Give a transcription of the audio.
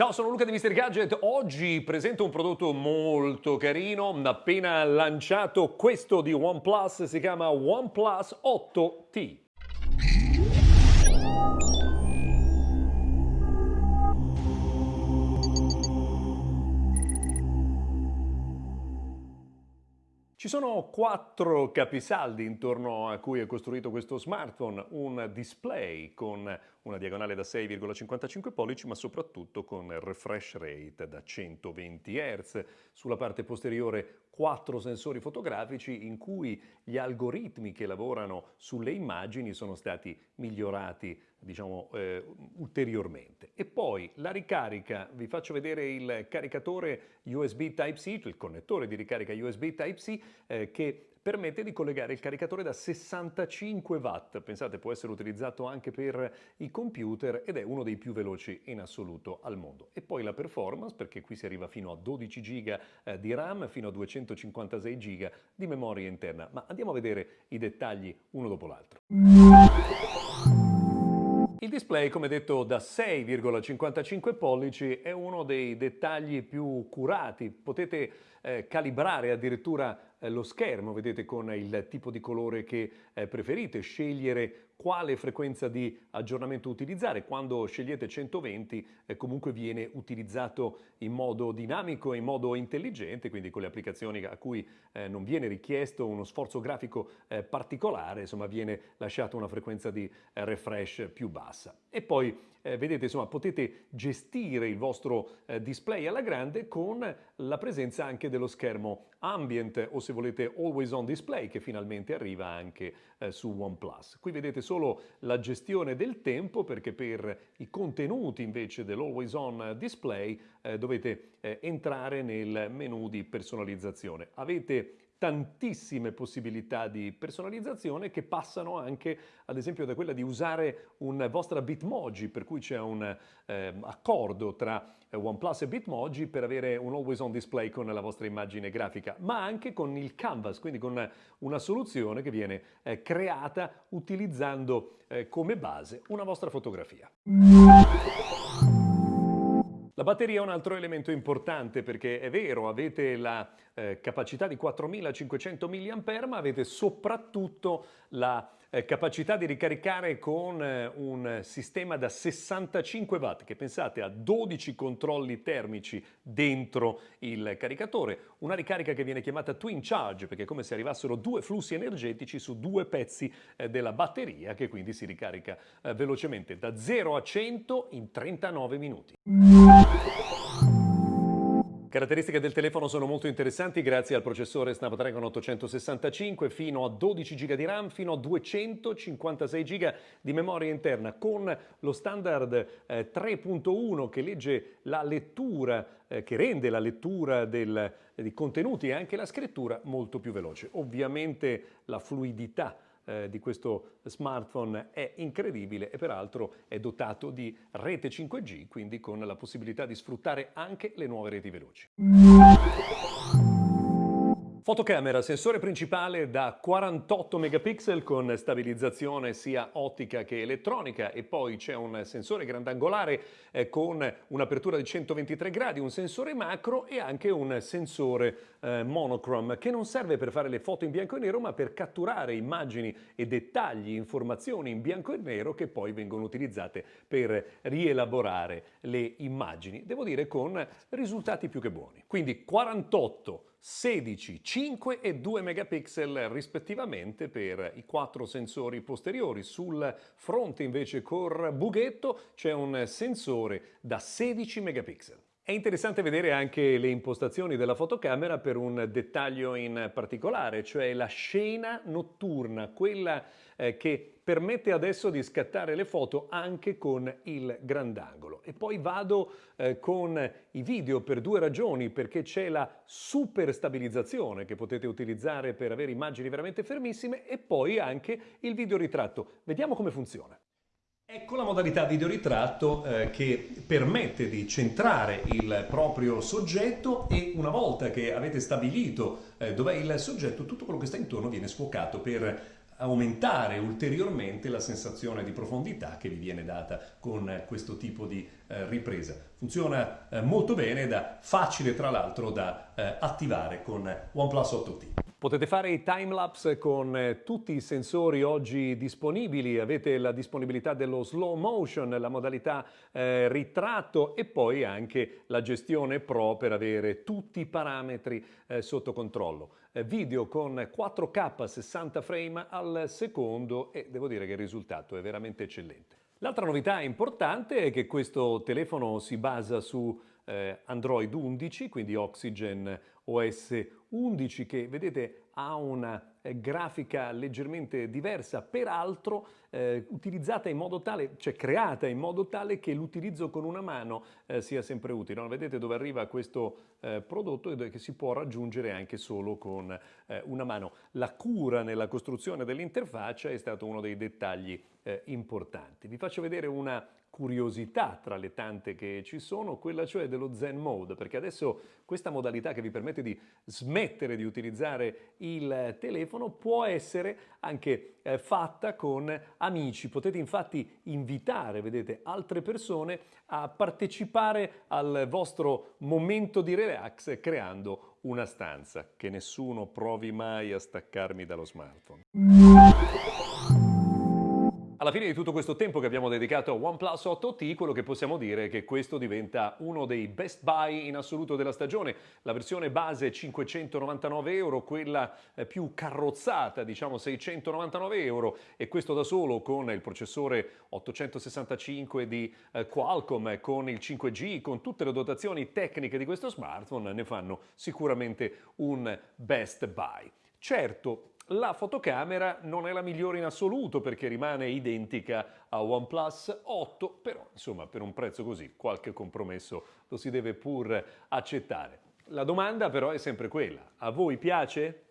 Ciao, sono Luca di Mr. Gadget. Oggi presento un prodotto molto carino, appena lanciato questo di OnePlus, si chiama OnePlus 8T. Ci sono quattro capisaldi intorno a cui è costruito questo smartphone, un display con una diagonale da 6,55 pollici ma soprattutto con refresh rate da 120 Hz. Sulla parte posteriore quattro sensori fotografici in cui gli algoritmi che lavorano sulle immagini sono stati migliorati diciamo eh, ulteriormente. E poi la ricarica, vi faccio vedere il caricatore USB Type-C, il connettore di ricarica USB Type-C eh, che permette di collegare il caricatore da 65 watt, pensate può essere utilizzato anche per i computer ed è uno dei più veloci in assoluto al mondo. E poi la performance perché qui si arriva fino a 12 GB eh, di RAM, fino a 256 GB di memoria interna, ma andiamo a vedere i dettagli uno dopo l'altro. Il display, come detto, da 6,55 pollici è uno dei dettagli più curati. Potete eh, calibrare addirittura lo schermo, vedete con il tipo di colore che eh, preferite, scegliere quale frequenza di aggiornamento utilizzare. Quando scegliete 120 eh, comunque viene utilizzato in modo dinamico e in modo intelligente, quindi con le applicazioni a cui eh, non viene richiesto uno sforzo grafico eh, particolare, insomma viene lasciata una frequenza di eh, refresh più bassa. E poi eh, vedete insomma potete gestire il vostro eh, display alla grande con la presenza anche dello schermo ambient o se volete always on display che finalmente arriva anche eh, su OnePlus. Qui vedete solo la gestione del tempo perché per i contenuti invece dell'always on display eh, dovete eh, entrare nel menu di personalizzazione. Avete tantissime possibilità di personalizzazione che passano anche ad esempio da quella di usare un vostra Bitmoji per cui c'è un eh, accordo tra OnePlus e Bitmoji per avere un always on display con la vostra immagine grafica ma anche con il canvas quindi con una soluzione che viene eh, creata utilizzando eh, come base una vostra fotografia. La batteria è un altro elemento importante perché è vero, avete la eh, capacità di 4500 mAh, ma avete soprattutto la eh, capacità di ricaricare con eh, un sistema da 65 watt, che pensate a 12 controlli termici dentro il caricatore, una ricarica che viene chiamata Twin Charge, perché è come se arrivassero due flussi energetici su due pezzi eh, della batteria, che quindi si ricarica eh, velocemente da 0 a 100 in 39 minuti. Caratteristiche del telefono sono molto interessanti grazie al processore Snapdragon 865 fino a 12 GB di RAM fino a 256 GB di memoria interna con lo standard eh, 3.1 che legge la lettura eh, che rende la lettura del, dei contenuti e anche la scrittura molto più veloce. Ovviamente la fluidità eh, di questo smartphone è incredibile e peraltro è dotato di rete 5G, quindi con la possibilità di sfruttare anche le nuove reti veloci. Fotocamera, sensore principale da 48 megapixel con stabilizzazione sia ottica che elettronica e poi c'è un sensore grandangolare eh, con un'apertura di 123 gradi, un sensore macro e anche un sensore eh, monochrome che non serve per fare le foto in bianco e nero ma per catturare immagini e dettagli, informazioni in bianco e nero che poi vengono utilizzate per rielaborare le immagini, devo dire con risultati più che buoni. Quindi 48 16, 5 e 2 megapixel rispettivamente per i quattro sensori posteriori. Sul fronte invece col bughetto c'è un sensore da 16 megapixel. È interessante vedere anche le impostazioni della fotocamera per un dettaglio in particolare, cioè la scena notturna, quella eh, che permette adesso di scattare le foto anche con il grandangolo. E poi vado eh, con i video per due ragioni, perché c'è la super stabilizzazione che potete utilizzare per avere immagini veramente fermissime e poi anche il videoritratto. Vediamo come funziona. Ecco la modalità videoritratto eh, che permette di centrare il proprio soggetto e una volta che avete stabilito eh, dov'è il soggetto, tutto quello che sta intorno viene sfocato per aumentare ulteriormente la sensazione di profondità che vi viene data con questo tipo di eh, ripresa. Funziona eh, molto bene ed è facile tra l'altro da eh, attivare con OnePlus 8T. Potete fare i timelapse con eh, tutti i sensori oggi disponibili, avete la disponibilità dello slow motion, la modalità eh, ritratto e poi anche la gestione pro per avere tutti i parametri eh, sotto controllo. Eh, video con 4K 60 frame al secondo e devo dire che il risultato è veramente eccellente. L'altra novità importante è che questo telefono si basa su eh, Android 11, quindi Oxygen OS 11 che vedete ha una grafica leggermente diversa, peraltro eh, utilizzata in modo tale, cioè creata in modo tale che l'utilizzo con una mano eh, sia sempre utile. No? Vedete dove arriva questo eh, prodotto e che si può raggiungere anche solo con eh, una mano. La cura nella costruzione dell'interfaccia è stato uno dei dettagli eh, importanti. Vi faccio vedere una curiosità tra le tante che ci sono, quella cioè dello Zen Mode, perché adesso questa modalità che vi permette di smettere di utilizzare il telefono può essere anche eh, fatta con amici. Potete infatti invitare, vedete, altre persone a partecipare al vostro momento di relax creando una stanza. Che nessuno provi mai a staccarmi dallo smartphone. Alla fine di tutto questo tempo che abbiamo dedicato a OnePlus 8T, quello che possiamo dire è che questo diventa uno dei best buy in assoluto della stagione. La versione base 599 euro, quella eh, più carrozzata, diciamo 699 euro, e questo da solo con il processore 865 di eh, Qualcomm, con il 5G, con tutte le dotazioni tecniche di questo smartphone, ne fanno sicuramente un best buy. Certo, la fotocamera non è la migliore in assoluto perché rimane identica a OnePlus 8, però insomma per un prezzo così qualche compromesso lo si deve pur accettare. La domanda però è sempre quella, a voi piace?